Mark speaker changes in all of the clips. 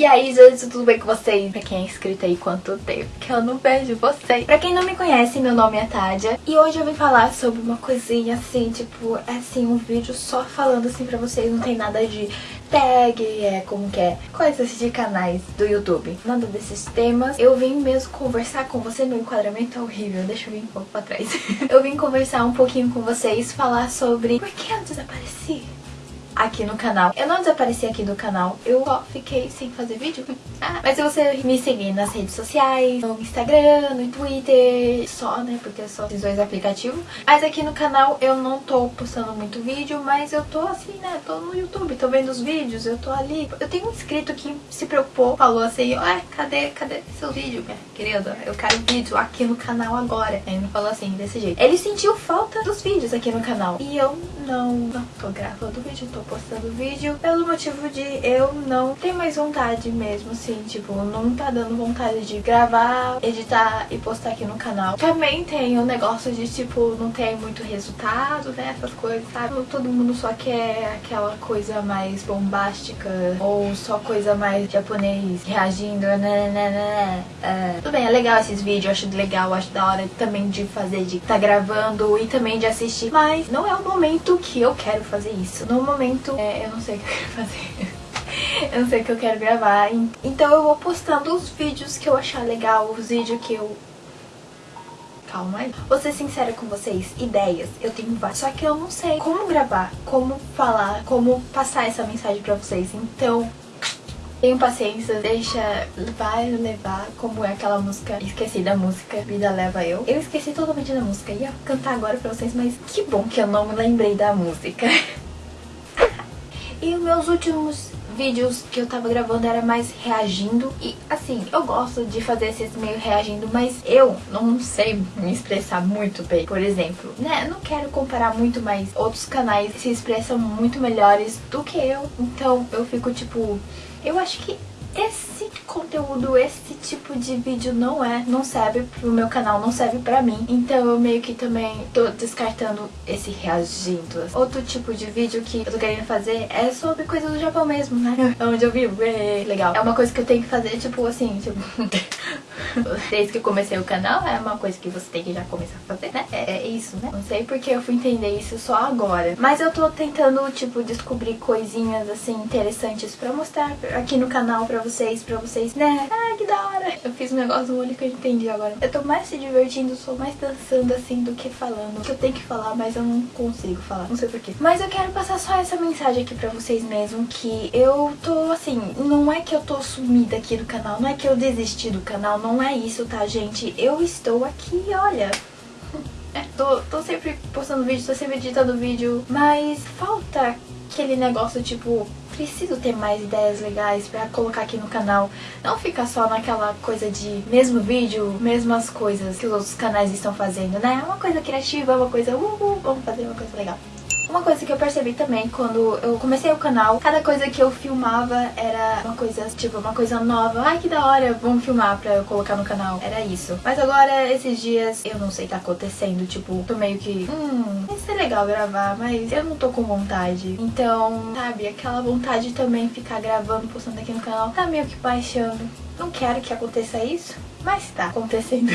Speaker 1: E aí, gente, tudo bem com vocês? Pra quem é inscrito aí, quanto tempo que eu não vejo vocês. Pra quem não me conhece, meu nome é Tádia. E hoje eu vim falar sobre uma coisinha assim, tipo, é assim, um vídeo só falando assim pra vocês. Não tem nada de tag, é como que é, coisas de canais do YouTube. Nada desses temas. Eu vim mesmo conversar com você, meu enquadramento é horrível, deixa eu vir um pouco pra trás. eu vim conversar um pouquinho com vocês, falar sobre por que eu desapareci aqui no canal. Eu não desapareci aqui do canal, eu só fiquei sem fazer vídeo. Ah, mas se você me seguir nas redes sociais, no Instagram, no Twitter, só, né, porque é só esses dois aplicativos. Mas aqui no canal eu não tô postando muito vídeo, mas eu tô assim, né, tô no YouTube, tô vendo os vídeos, eu tô ali. Eu tenho um inscrito que se preocupou, falou assim, ué, cadê, cadê seu vídeo, minha querida? Eu quero vídeo aqui no canal agora. Ele falou assim, desse jeito. Ele sentiu falta dos vídeos aqui no canal. E eu não, não tô gravando vídeo, tô postando vídeo pelo motivo de eu não ter mais vontade mesmo, assim, tipo, não tá dando vontade de gravar, editar e postar aqui no canal. Também tem o negócio de, tipo, não tem muito resultado, né, essas coisas, sabe? Todo mundo só quer aquela coisa mais bombástica ou só coisa mais japonês reagindo, né, né, né, né. É, tudo bem, é legal esses vídeos, eu acho legal, acho da hora também de fazer, de tá gravando e também de assistir, mas não é o momento que eu quero fazer isso. No momento, é, eu não sei o que eu quero fazer. eu não sei o que eu quero gravar. Então eu vou postando os vídeos que eu achar legal, os vídeos que eu Calma aí. Vou ser sincera com vocês, ideias, eu tenho várias. Só que eu não sei como gravar, como falar, como passar essa mensagem pra vocês. Então, tenham paciência, deixa, vai levar, como é aquela música, esqueci da música, Vida Leva Eu. Eu esqueci totalmente da música, ia cantar agora pra vocês, mas que bom que eu não me lembrei da música. e meus últimos vídeos que eu tava gravando era mais reagindo e assim, eu gosto de fazer esses meio reagindo, mas eu não sei me expressar muito bem. Por exemplo, né, não quero comparar muito, mas outros canais se expressam muito melhores do que eu, então eu fico tipo, eu acho que esse conteúdo, esse tipo de vídeo não é, não serve pro meu canal, não serve pra mim. Então eu meio que também tô descartando esse reagindo. Outro tipo de vídeo que eu tô querendo fazer é sobre coisa do Japão mesmo, né? Onde eu vivo, é legal. É uma coisa que eu tenho que fazer, tipo assim, tipo... Desde que eu comecei o canal, é uma coisa que você tem que já começar a fazer, né? É, é isso, né? Não sei porque eu fui entender isso só agora. Mas eu tô tentando, tipo, descobrir coisinhas, assim, interessantes pra mostrar aqui no canal pra vocês, pra vocês, né? Ai, que da hora! Eu fiz um negócio no olho que eu entendi agora. Eu tô mais se divertindo, sou mais dançando, assim, do que falando. Que eu tenho que falar, mas eu não consigo falar. Não sei porquê. Mas eu quero passar só essa mensagem aqui pra vocês mesmo, que eu tô, assim, não é que eu tô sumida aqui do canal, não é que eu desisti do canal, não é isso, tá, gente? Eu estou aqui, olha... É, tô, tô sempre postando vídeo, tô sempre editando vídeo, mas falta aquele negócio, tipo, preciso ter mais ideias legais pra colocar aqui no canal. Não ficar só naquela coisa de mesmo vídeo, mesmas coisas que os outros canais estão fazendo, né? Uma coisa criativa, uma coisa, uh, uh, vamos fazer uma coisa legal. Uma coisa que eu percebi também quando eu comecei o canal, cada coisa que eu filmava era uma coisa, tipo, uma coisa nova. Ai, que da hora, vamos filmar pra eu colocar no canal. Era isso. Mas agora, esses dias, eu não sei o que tá acontecendo. Tipo, tô meio que, hum, vai ser legal gravar, mas eu não tô com vontade. Então, sabe, aquela vontade de também ficar gravando, postando aqui no canal, tá meio que baixando. Não quero que aconteça isso, mas tá acontecendo.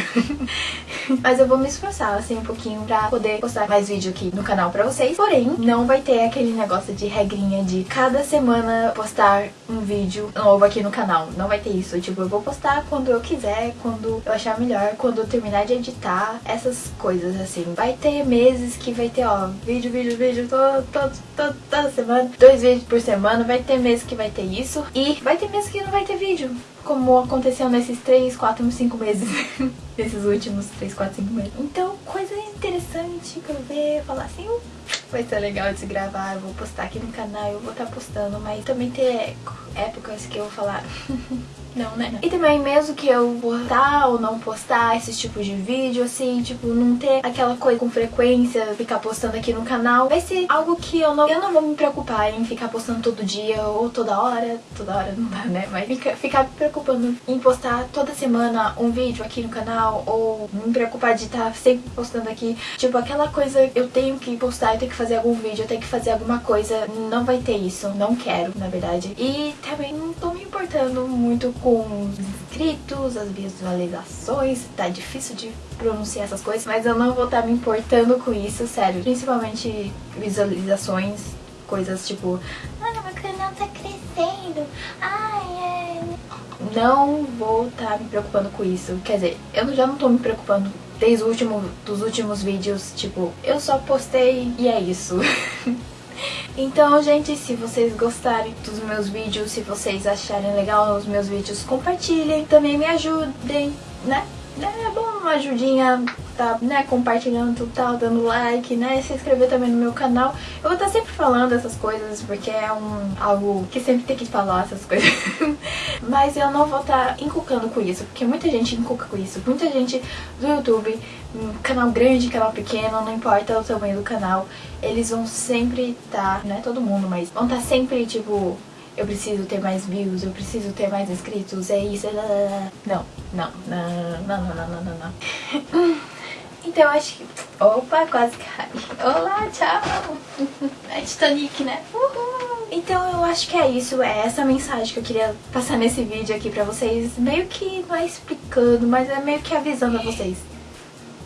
Speaker 1: mas eu vou me esforçar, assim, um pouquinho pra poder postar mais vídeo aqui no canal pra vocês. Porém, não vai ter aquele negócio de regrinha de cada semana postar um vídeo novo aqui no canal. Não vai ter isso. Tipo, eu vou postar quando eu quiser, quando eu achar melhor, quando eu terminar de editar, essas coisas, assim. Vai ter meses que vai ter, ó, vídeo, vídeo, vídeo, todo, todo, todo, toda semana. Dois vídeos por semana. Vai ter meses que vai ter isso. E vai ter meses que não vai ter vídeo como aconteceu nesses 3, 4, 5 meses. nesses últimos 3, 4, 5 meses. Então, coisa interessante pra eu ver, falar assim, uh, vai ser legal de gravar, eu vou postar aqui no canal, eu vou estar tá postando, mas também ter épocas que eu vou falar, Não, né? E também mesmo que eu postar ou não postar esses tipos de vídeo, assim, tipo, não ter aquela coisa com frequência, ficar postando aqui no canal, vai ser algo que eu não, eu não vou me preocupar em ficar postando todo dia ou toda hora. Toda hora não dá, né? Mas fica, ficar me preocupando em postar toda semana um vídeo aqui no canal ou me preocupar de estar sempre postando aqui. Tipo, aquela coisa, eu tenho que postar, eu tenho que fazer algum vídeo, eu tenho que fazer alguma coisa. Não vai ter isso, não quero, na verdade. E também não tô importando muito com os inscritos, as visualizações, tá difícil de pronunciar essas coisas, mas eu não vou estar me importando com isso, sério. Principalmente visualizações, coisas tipo, ah, meu canal tá crescendo, ai, é... Não vou estar me preocupando com isso, quer dizer, eu já não tô me preocupando desde o último, dos últimos vídeos, tipo, eu só postei e é isso. Então, gente, se vocês gostarem dos meus vídeos, se vocês acharem legal os meus vídeos, compartilhem, também me ajudem, né? É bom uma ajudinha, tá, né, compartilhando tal, dando like, né, se inscrever também no meu canal. Eu vou estar sempre falando essas coisas, porque é um, algo que sempre tem que falar essas coisas. Mas eu não vou estar inculcando com isso, porque muita gente inculca com isso. Muita gente do YouTube, canal grande, canal pequeno, não importa o tamanho do canal, eles vão sempre estar, tá, não é todo mundo, mas vão estar tá sempre, tipo, eu preciso ter mais views, eu preciso ter mais inscritos, é isso, é lá, lá, lá. Não, não, não, não, não, não, não, não. Então acho que... Opa, quase cai. Olá, tchau. É Titanic, né? Uhul. Então eu acho que é isso, é essa mensagem que eu queria passar nesse vídeo aqui pra vocês. Meio que não é explicando, mas é meio que avisando a vocês.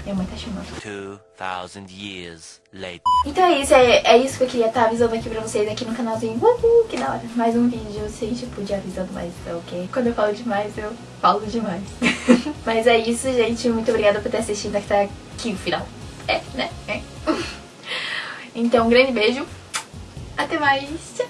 Speaker 1: Minha mãe tá chamando. 2000 years later. Então é isso, é, é isso que eu queria estar tá avisando aqui pra vocês aqui no canalzinho. Uhul, que da hora. Mais um vídeo assim, tipo, de avisando mais, tá ok? Quando eu falo demais, eu falo demais. Mas é isso, gente. Muito obrigada por ter assistido até aqui o final. É, né? É. Então, um grande beijo. Até mais. Tchau.